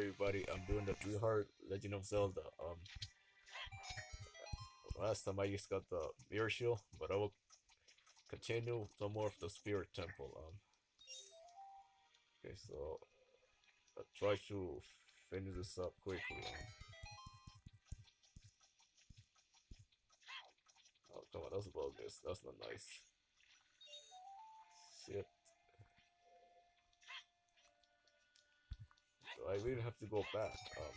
everybody. I'm doing the Three Heart Legend of Zelda. Um, last time I just got the Mirror Shield, but I will continue some more of the Spirit Temple. Um, okay, so I'll try to finish this up quickly. Um, oh, come on, that's bogus. That's not nice. Shit. I really have to go back. Um,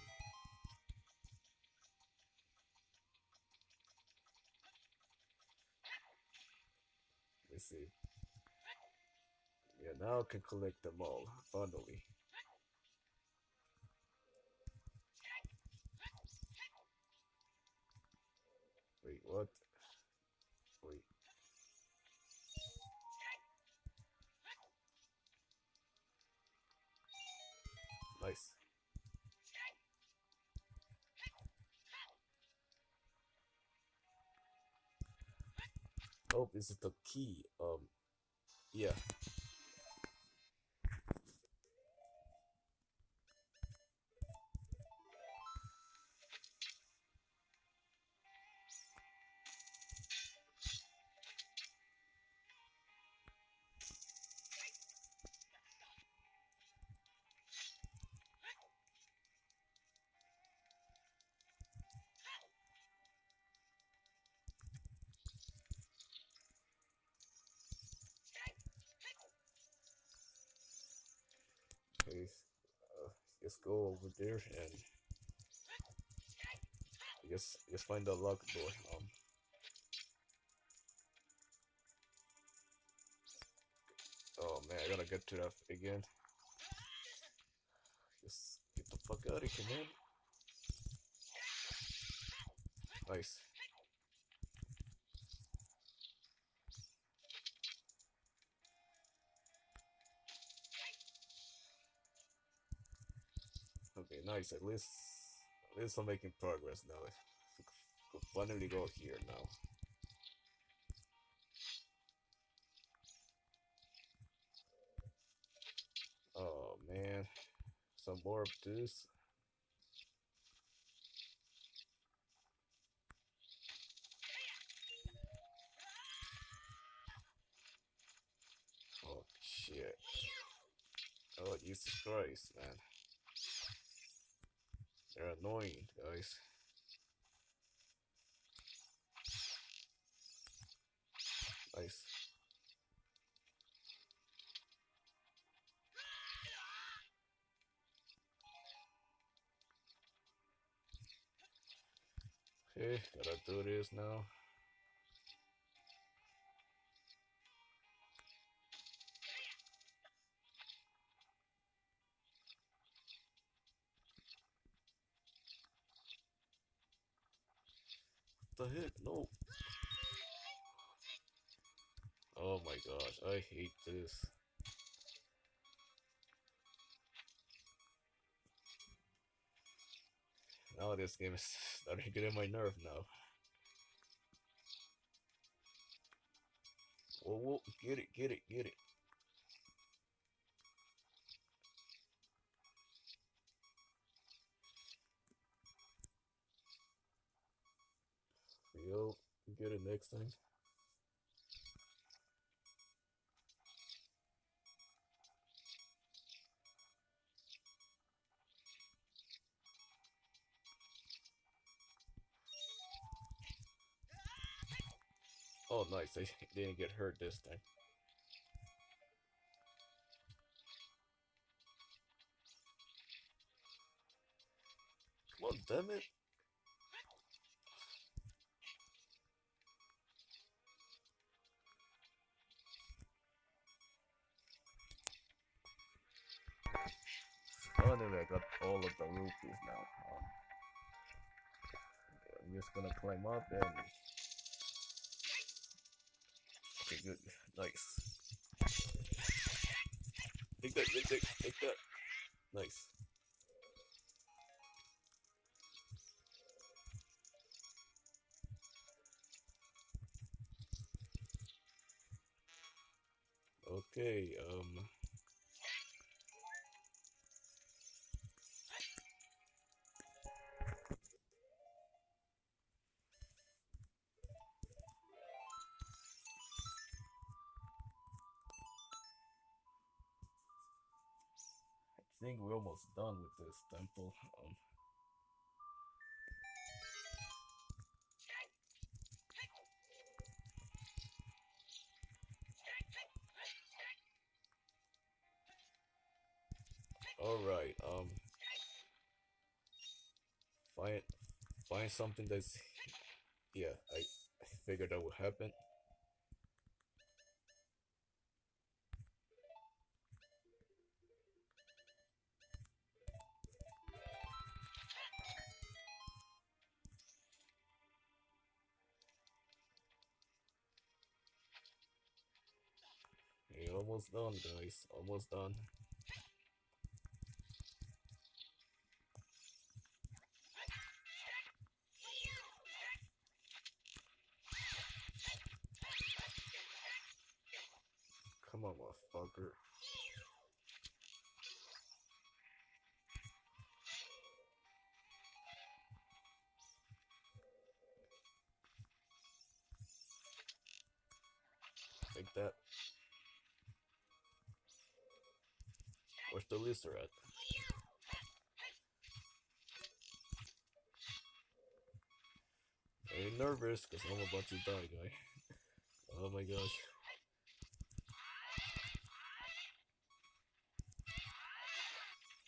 let's see. Yeah, now I can collect them all, finally. Is the key. Um, yeah. Just go over there and just just find the lock door. Um, oh man, I gotta get to that again. Just get the fuck out of here, man. Nice. Nice. At least, at least I'm making progress now. Finally go here now. Oh man, some more of this. Oh shit. Oh Jesus Christ, man. Annoying, guys. Nice. Okay, gotta do this now. This. Now this game is starting to get in my nerve now. Whoa, whoa, get it, get it, get it. Yo, get it next time. Oh, nice. They didn't get hurt this time. Come on, damn it. Finally, I got all of the rupees now. Um, I'm just gonna climb up and good. Nice. Take that, take that, take that. Nice. Okay, um... think we're almost done with this temple. Um, all right. Um, find find something that's yeah. I, I figured that would happen. Almost done, guys. Almost done. Come on, motherfucker. Take that. Where's the lizard at? I'm nervous because I'm about to die, guy. Oh my gosh.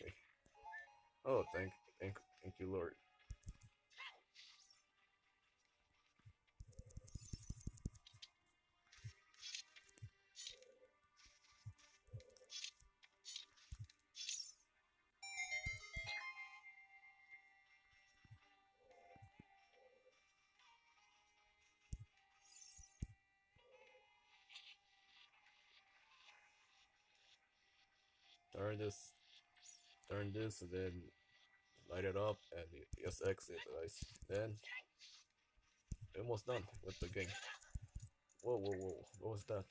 Okay. Oh, thank, thank, thank you, Lord. Turn this, turn this, and then light it up, and just exit, guys. Then, almost done with the game. Whoa, whoa, whoa! What was that?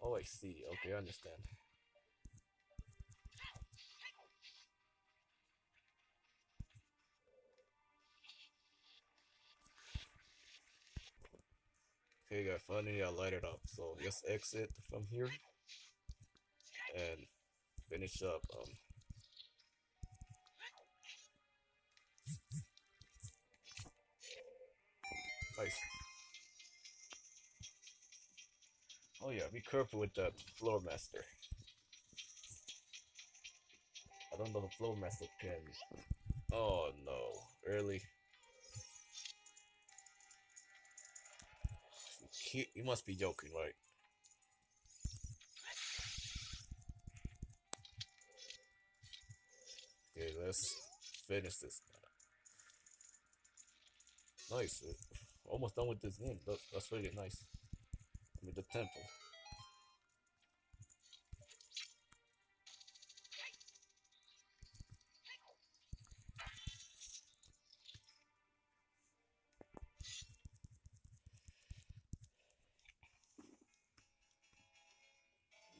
Oh, I see. Okay, I understand. Okay, guys, finally I light it up. So just exit from here and finish up. Um, nice. Oh yeah, be careful with the floor master. I don't know the floor master can. Oh no, really? He, you must be joking, right? Let's finish this. Nice. Almost done with this game. That, that's really nice. With the temple.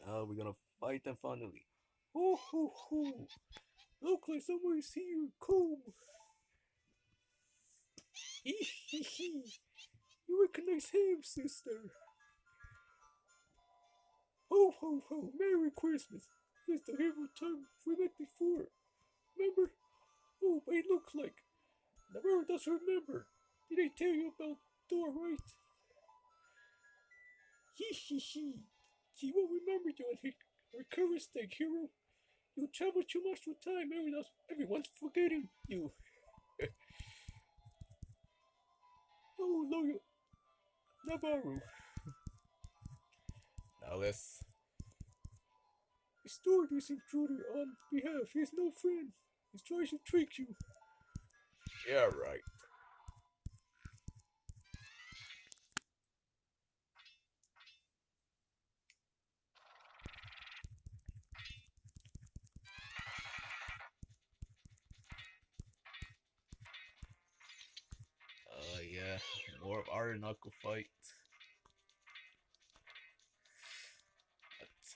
Now we're gonna fight them finally. Hoo hoo hoo! Look like. Cool. Hee hee hee. You recognize him, sister. Ho ho ho! Merry Christmas! It's the hero time we met before. Remember? Oh, it looks like Nabooru does remember. Did I tell you about Thor, right? Hee hee hee. He won't remember you at his recovery stage, hero. You travel too much with time, everyone's, everyone's forgetting you. oh, loyal Nabooru. Now let's restore this intruder on behalf. He's no friend. He's trying to trick you. Yeah, right. More of our knuckle fight.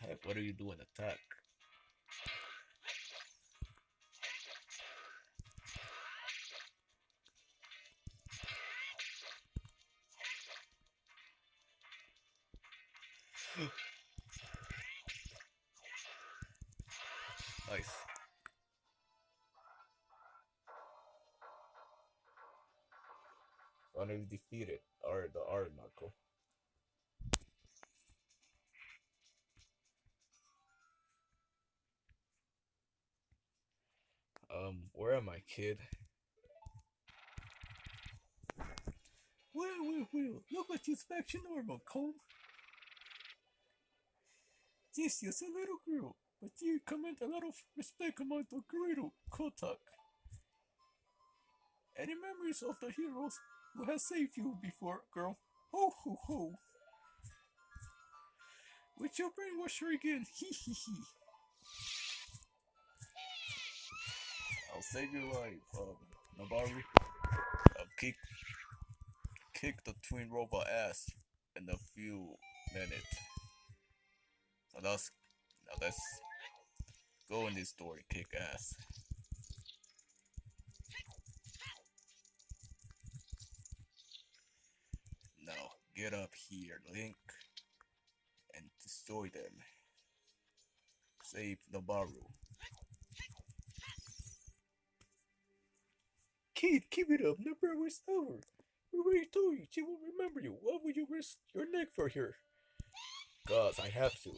Attack. What are you doing? Attack. Kid? Well, well, well, look this back to normal, Cole. This is a little girl, but you command a lot of respect among the great old Kotake. Any memories of the heroes who have saved you before, girl? Ho ho ho! With your brainwasher again, hee hee hee. I'll save your life, um. I'll kick, kick the twin robot ass in a few minutes. So that's, now let's go in this door and kick ass. Now get up here, Link, and destroy them. Save Nabooru. Kid, keep it up, never was over. We already told you she will remember you. Why would you risk your neck for her? Cause I have to.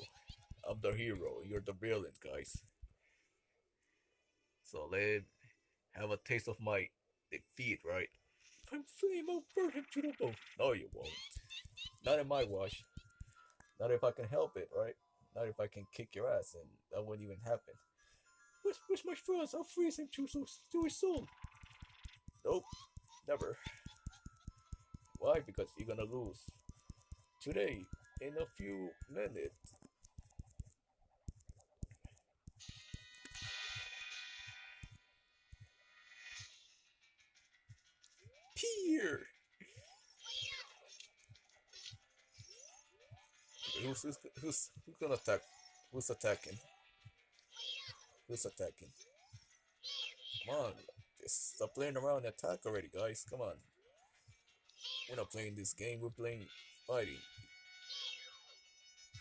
I'm the hero, you're the villain, guys. So let have a taste of my defeat, right? I'm flame I'll burn him to the bone. No, you won't. Not in my watch. Not if I can help it, right? Not if I can kick your ass, and that wouldn't even happen. Where's, where's my friends? I'll freeze him to, to his soul. Nope, never. Why? Because you're gonna lose. Today, in a few minutes. Here! Who's, who's, who's, who's gonna attack? Who's attacking? Who's attacking? Come on, stop playing around and attack already, guys. Come on. We're not playing this game, we're playing fighting.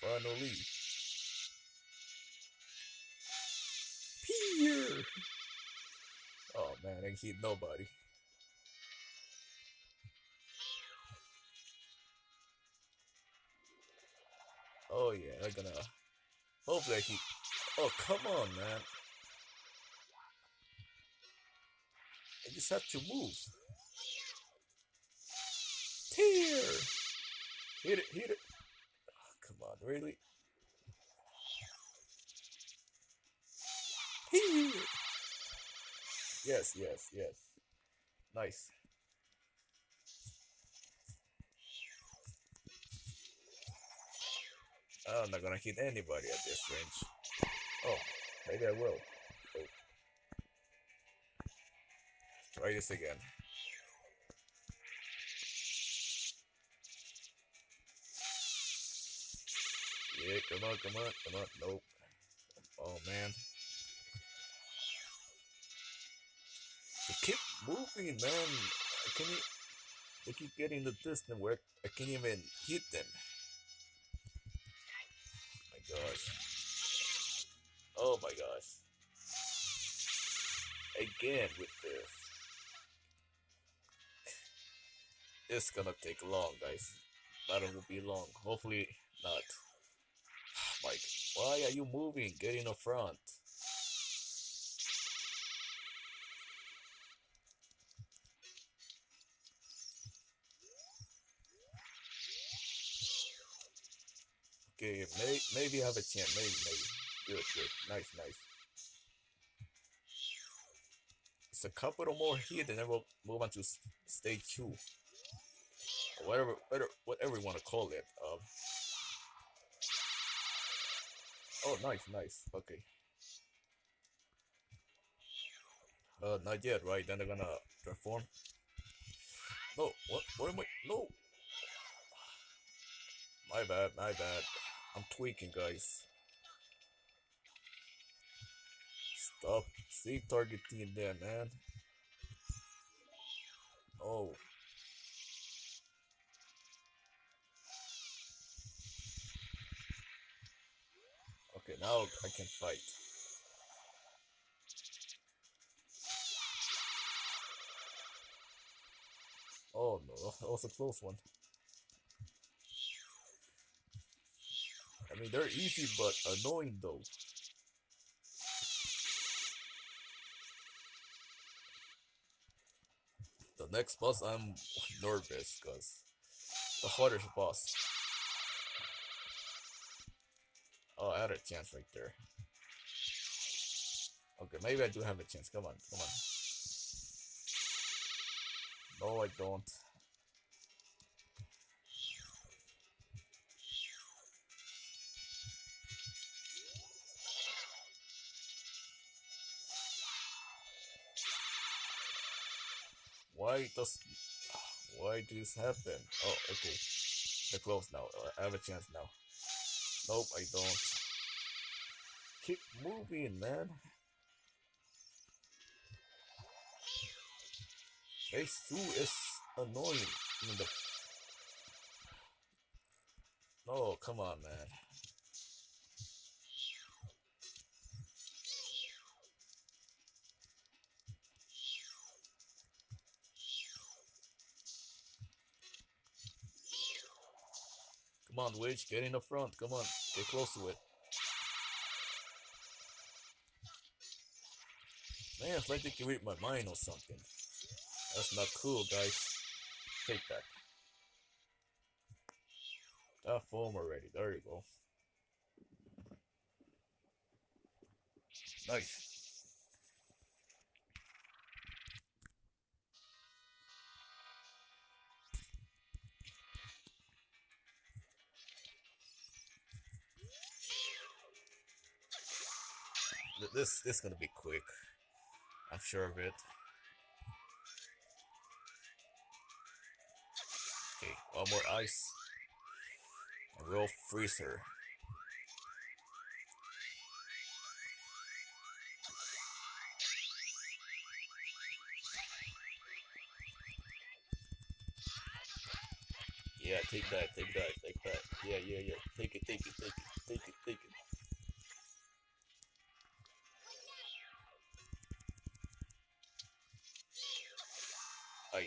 Finally. Here! Oh man, I hit nobody. Oh yeah, I'm gonna. Hopefully I hit. Oh come on, man. Just have to move. Tear! Hit it, hit it. Oh, come on, really? Here! Yes, yes, yes. Nice. I'm not gonna hit anybody at this range. Oh, maybe I will. Try this again. Yeah, come on, come on, come on. Nope. Oh man. They keep moving, man. I can't. They keep getting the distance where I can't even hit them. My gosh. Oh my gosh. Again with this. It's gonna take long, guys. Battle will be long. Hopefully not. Mike, why are you moving? Get in the front. Okay, may, maybe have a chance. Maybe, maybe. Good, good. Nice, nice. It's a couple more here, then we'll move on to stage two. Whatever, whatever, whatever you want to call it. Um. Oh, nice, nice. Okay. Uh, not yet, right? Then they're gonna transform. No, what? What am I? No. My bad, my bad. I'm tweaking, guys. Stop. Save targeting there, man. Oh. Okay, now I can fight. Oh no, that was a close one. I mean, they're easy, but annoying though. The next boss, I'm nervous, because the hardest boss. Oh, I had a chance right there. Okay, maybe I do have a chance. Come on, come on. No, I don't. Why does why does this happen? Oh, okay. They're close now. I have a chance now. Nope, I don't. Keep moving, man. Phase 2 is annoying. No, oh, come on, man. Come on, Witch, get in the front. Come on, get close to it. Man, it's like they can read my mind or something. That's not cool, guys. Take that. That foam already. There you go. Nice. Th- This is gonna be quick. I'm sure of it. Okay, one more ice. A real freezer. Yeah, take that, take that, take that. Yeah, yeah, yeah. Take it, take it, take it, take it, take it.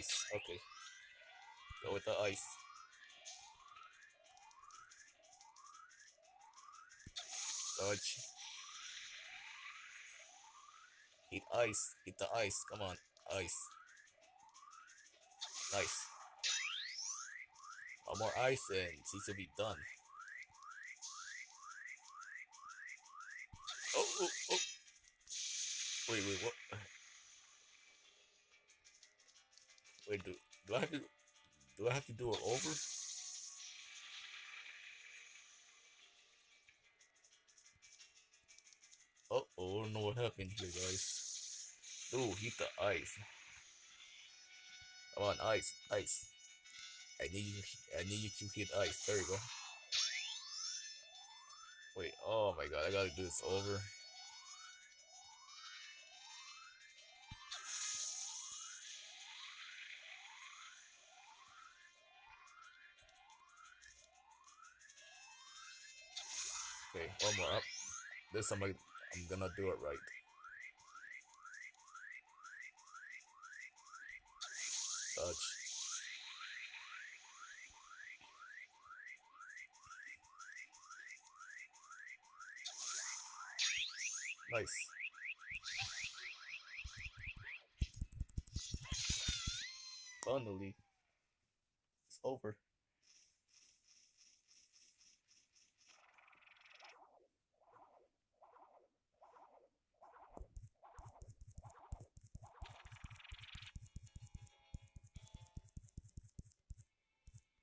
Ice, okay. Go with the ice. Dodge. Hit ice. Hit the ice. Come on. Ice. Nice. One more ice and she should be done. Oh, oh, oh. Wait, wait, what? Do, I have to do I have to do it over? Uh oh, I don't know what happened here, guys. Ooh, hit the ice. Come on, ice, ice. I need you. I need you to hit ice. There you go. Wait. Oh my god, I gotta do this over. One more up. This time I'm gonna do it right. Dodge. Nice. Finally, it's over.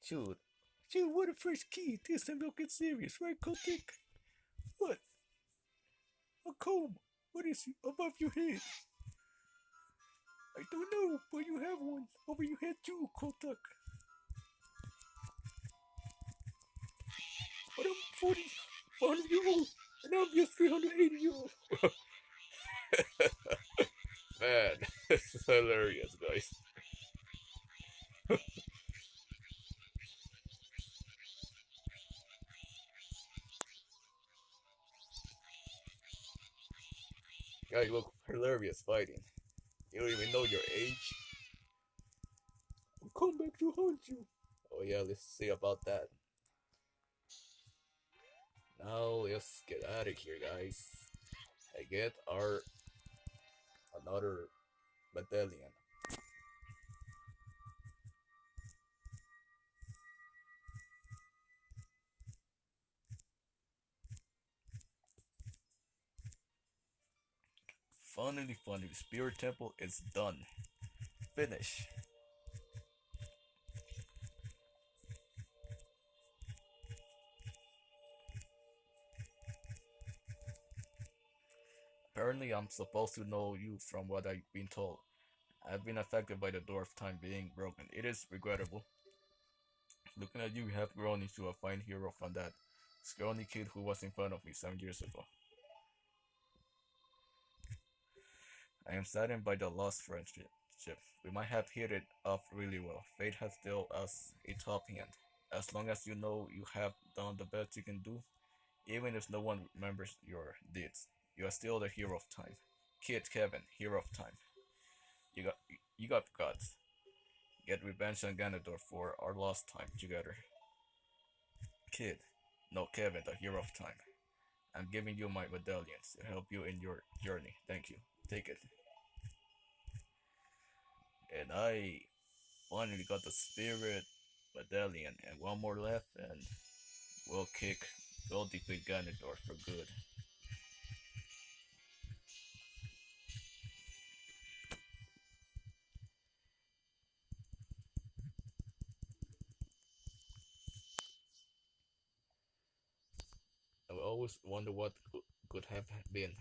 Dude, Dude, what a first key. This time don't get serious, right, Kotake? What? A comb. What is it above your head? I don't know, but you have one over your head too, Kotake. But I'm 40, 400 years old, and I'm just 380 years old. man, this is hilarious, guys. Look hilarious fighting. You don't even know your age. come back to haunt you. Oh yeah, let's see about that. Now let's get out of here, guys. I get our another medallion. Finally, finally, Spirit Temple is done. Finish. Apparently, I'm supposed to know you from what I've been told. I've been affected by the door of time being broken. It is regrettable. Looking at you, you have grown into a fine hero from that scrawny kid who was in front of me seven years ago. I am saddened by the lost friendship. We might have hit it off really well. Fate has dealt us a top hand. As long as you know you have done the best you can do, even if no one remembers your deeds, you are still the hero of time. Kid Kevin, hero of time. You got you got guts. Get revenge on Ganondorf for our lost time together. Kid, no Kevin, the hero of time. I'm giving you my medallions to help you in your journey. Thank you. Take it. And I finally got the spirit medallion and one more left and we'll kick we'll Ganondorf for good. I always wonder what could have been.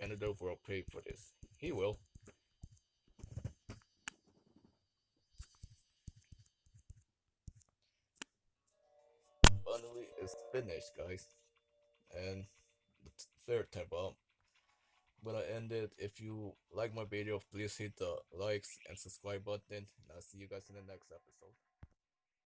Ganondorf will pay for this. He will. Finally, it's finished, guys. And the third temple. I'm gonna end it. If you like my video, please hit the likes and subscribe button. And I'll see you guys in the next episode.